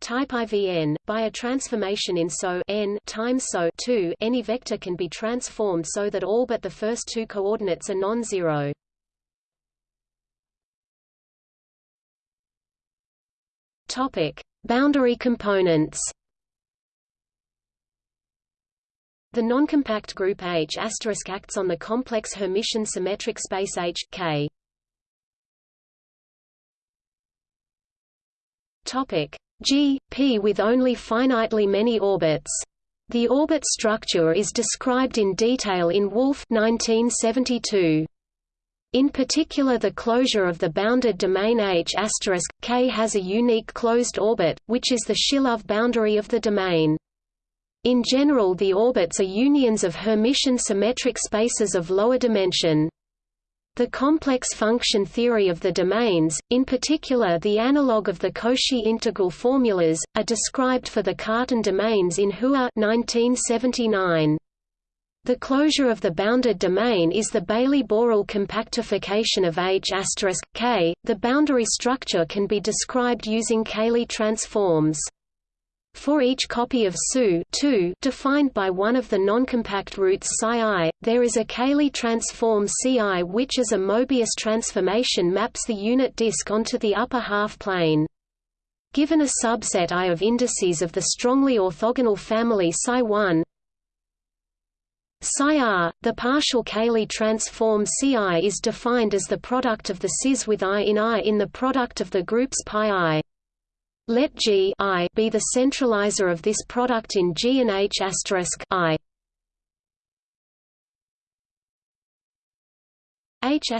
Type IVN, by a transformation in SO n times SO 2, any vector can be transformed so that all but the first two coordinates are non-zero. Boundary components. The noncompact group H acts on the complex Hermitian symmetric space H K. Topic G P with only finitely many orbits. The orbit structure is described in detail in Wolf 1972. In particular the closure of the bounded domain H K has a unique closed orbit, which is the Shilov boundary of the domain. In general the orbits are unions of Hermitian symmetric spaces of lower dimension. The complex function theory of the domains, in particular the analog of the Cauchy integral formulas, are described for the Cartan domains in Hua 1979. The closure of the bounded domain is the Baily-Borel compactification of H K. The boundary structure can be described using Cayley transforms. For each copy of SU defined by one of the noncompact roots psi there is a Cayley transform Ci which as a Mobius transformation maps the unit disk onto the upper half plane. Given a subset I of indices of the strongly orthogonal family psi1 psi r, the partial Cayley transform Ci is defined as the product of the cis with i in i in the product of the groups pi i. Let G I be the centralizer of this product in G and H I. H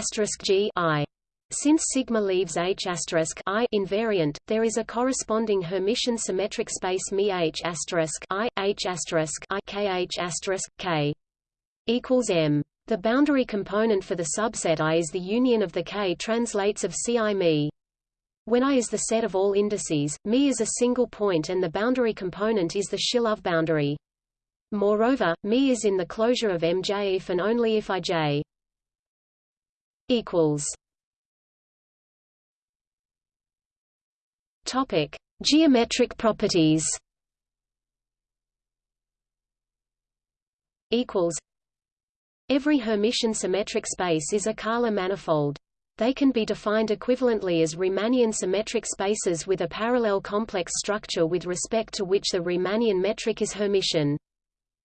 G I. Since sigma leaves H I invariant, there is a corresponding Hermitian symmetric space Mi H I H I K H K equals M. The boundary component for the subset I is the union of the K translates of Ci Mi. When I is the set of all indices, Mi is a single point and the boundary component is the Shilov boundary. Moreover, Mi is in the closure of Mj if and only if Ij equals Topic: Geometric properties. Equals. Every Hermitian symmetric space is a Kähler manifold. They can be defined equivalently as Riemannian symmetric spaces with a parallel complex structure with respect to which the Riemannian metric is Hermitian.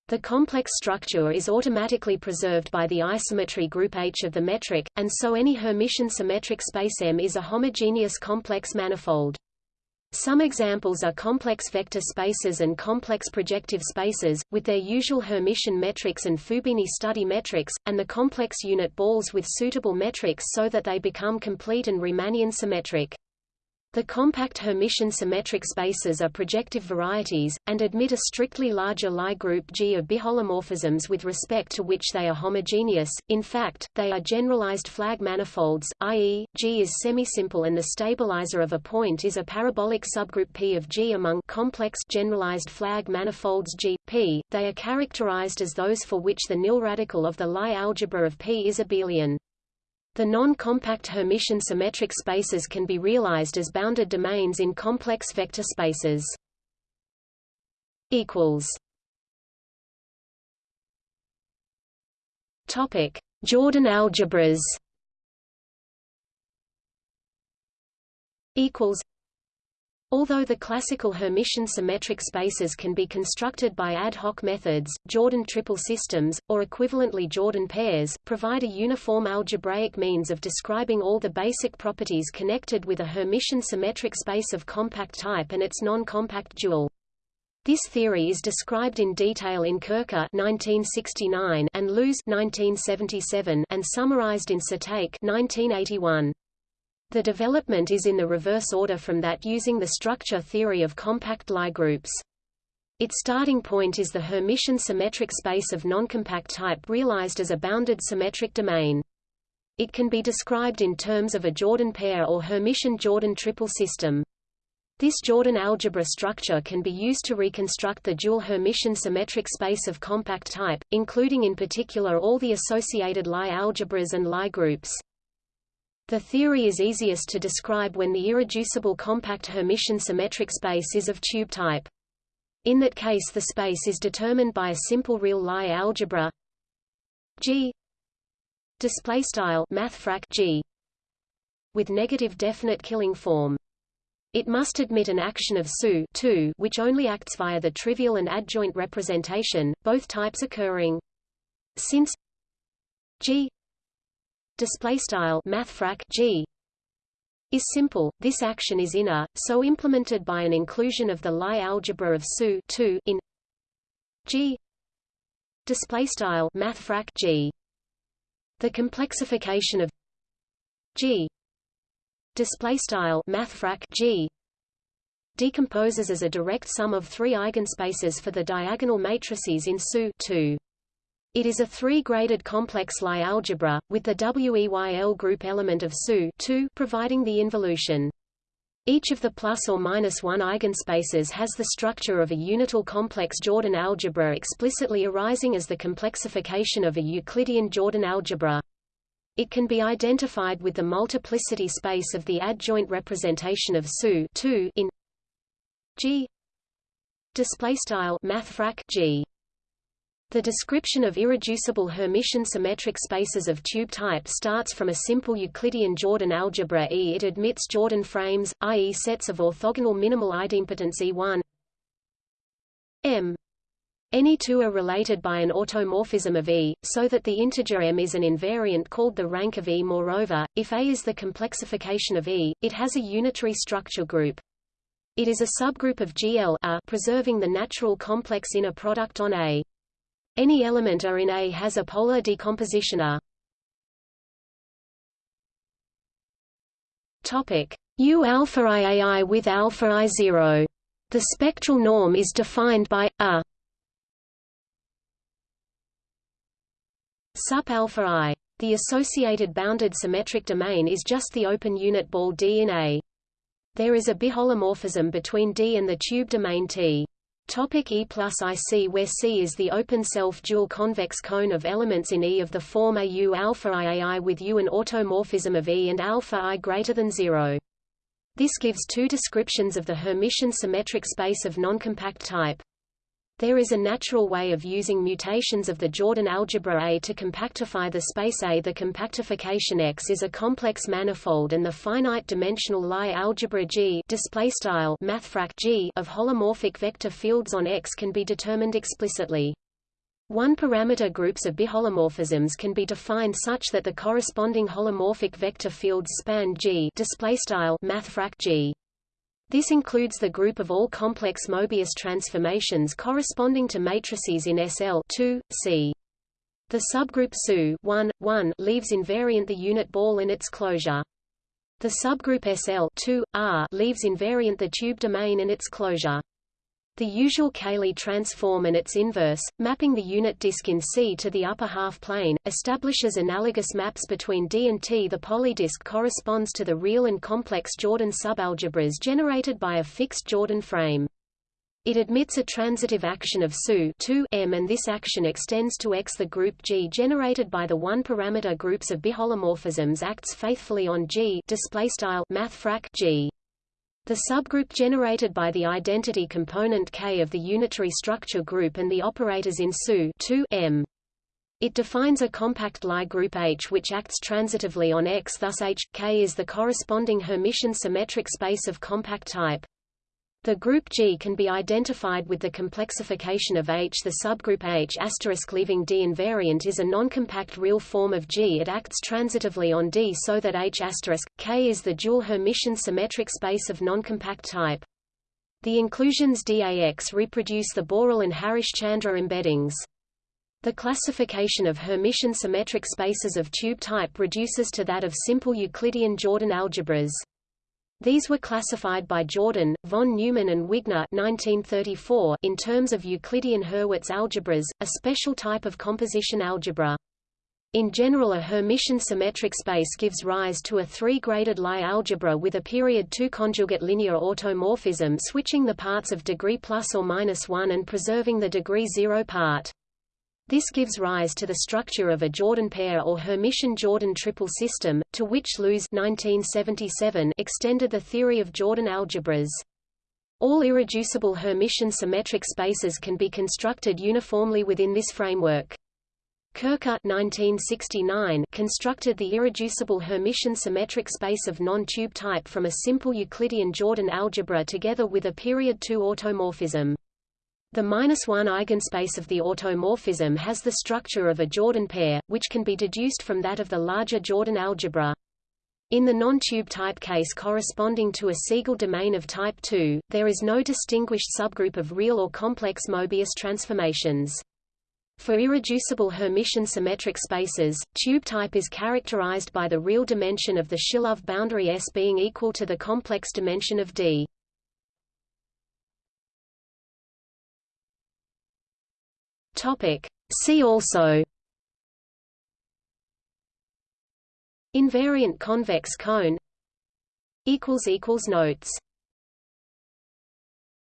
The complex structure is automatically preserved by the isometry group H of the metric, and so any Hermitian symmetric space M is a homogeneous complex manifold. Some examples are complex vector spaces and complex projective spaces, with their usual Hermitian metrics and Fubini study metrics, and the complex unit balls with suitable metrics so that they become complete and Riemannian symmetric. The compact Hermitian symmetric spaces are projective varieties, and admit a strictly larger Lie group G of biholomorphisms with respect to which they are homogeneous. In fact, they are generalized flag manifolds, i.e., G is semisimple and the stabilizer of a point is a parabolic subgroup P of G among complex generalized flag manifolds G, P. They are characterized as those for which the nil radical of the Lie algebra of P is abelian. The non-compact Hermitian symmetric spaces can be realized as bounded domains in complex vector spaces. equals Topic: Jordan algebras. Equals Although the classical Hermitian symmetric spaces can be constructed by ad hoc methods, Jordan triple systems, or equivalently Jordan pairs, provide a uniform algebraic means of describing all the basic properties connected with a Hermitian symmetric space of compact type and its non-compact dual. This theory is described in detail in Koecher 1969 and Loos 1977 and summarized in Satake 1981. The development is in the reverse order from that using the structure theory of compact Lie groups. Its starting point is the Hermitian symmetric space of noncompact type realized as a bounded symmetric domain. It can be described in terms of a Jordan pair or Hermitian Jordan triple system. This Jordan algebra structure can be used to reconstruct the dual Hermitian symmetric space of compact type, including in particular all the associated Lie algebras and Lie groups. The theory is easiest to describe when the irreducible compact Hermitian symmetric space is of tube type. In that case the space is determined by a simple real Lie algebra G display style mathfrak G with negative definite killing form. It must admit an action of SU which only acts via the trivial and adjoint representation, both types occurring. Since G display style mathfrak g is simple. This action is inner, so implemented by an inclusion of the Lie algebra of SU in G display style mathfrak G. The complexification of G display style mathfrak G decomposes as a direct sum of three eigenspaces for the diagonal matrices in SU It is a three-graded complex Lie algebra, with the WEYL group element of SU providing the involution. Each of the plus or minus one eigenspaces has the structure of a unital complex Jordan algebra explicitly arising as the complexification of a Euclidean Jordan algebra. It can be identified with the multiplicity space of the adjoint representation of SU in G display style mathfrak G the description of irreducible Hermitian symmetric spaces of tube type starts from a simple Euclidean Jordan algebra E. It admits Jordan frames, i.e. sets of orthogonal minimal idempotents E1 M. Any two are related by an automorphism of E, so that the integer M is an invariant called the rank of E. Moreover, if A is the complexification of E, it has a unitary structure group. It is a subgroup of GL preserving the natural complex inner product on A. Any element A in A has a polar decomposition A. Topic U alpha iai with alpha i zero. The spectral norm is defined by a sup alpha i. The associated bounded symmetric domain is just the open unit ball D in A. There is a biholomorphism between D and the tube domain T. Topic E plus IC where C is the open self-dual convex cone of elements in E of the form AU alpha IAI with U an automorphism of E and alpha I greater than zero. This gives two descriptions of the Hermitian symmetric space of noncompact type. There is a natural way of using mutations of the Jordan algebra A to compactify the space A. The compactification X is a complex manifold and the finite-dimensional Lie algebra G, G of holomorphic vector fields on X can be determined explicitly. One-parameter groups of biholomorphisms can be defined such that the corresponding holomorphic vector fields span G, G. This includes the group of all complex Mobius transformations corresponding to matrices in SL 2, C. The subgroup SU 1, 1 leaves invariant the unit ball and its closure. The subgroup SL 2, R leaves invariant the tube domain and its closure. The usual Cayley transform and its inverse, mapping the unit disk in C to the upper half plane, establishes analogous maps between D and T. The polydisk corresponds to the real and complex Jordan subalgebras generated by a fixed Jordan frame. It admits a transitive action of SU 2 M and this action extends to X. The group G generated by the one-parameter groups of biholomorphisms acts faithfully on G mathfrak G. The subgroup generated by the identity component K of the unitary structure group and the operators in SU 2 M. It defines a compact Lie group H which acts transitively on X thus H, K is the corresponding Hermitian symmetric space of compact type. The group G can be identified with the complexification of H. The subgroup H leaving D invariant is a noncompact real form of G. It acts transitively on D so that H K is the dual Hermitian symmetric space of noncompact type. The inclusions DAX reproduce the Borel and Harish-Chandra embeddings. The classification of Hermitian symmetric spaces of tube type reduces to that of simple Euclidean Jordan algebras. These were classified by Jordan, von Neumann and Wigner 1934 in terms of Euclidean Hurwitz algebras, a special type of composition algebra. In general a Hermitian symmetric space gives rise to a three-graded Lie algebra with a period 2 conjugate linear automorphism switching the parts of degree plus or minus 1 and preserving the degree 0 part. This gives rise to the structure of a Jordan pair or Hermitian Jordan triple system, to which Loos 1977 extended the theory of Jordan algebras. All irreducible Hermitian symmetric spaces can be constructed uniformly within this framework. Koecher 1969 constructed the irreducible Hermitian symmetric space of non-tube type from a simple Euclidean Jordan algebra together with a period 2 automorphism. The minus one eigenspace of the automorphism has the structure of a Jordan pair, which can be deduced from that of the larger Jordan algebra. In the non-tube type case corresponding to a Siegel domain of type 2, there is no distinguished subgroup of real or complex Mobius transformations. For irreducible Hermitian symmetric spaces, tube type is characterized by the real dimension of the Shilov boundary S being equal to the complex dimension of D. Topic: See also Invariant convex cone Notes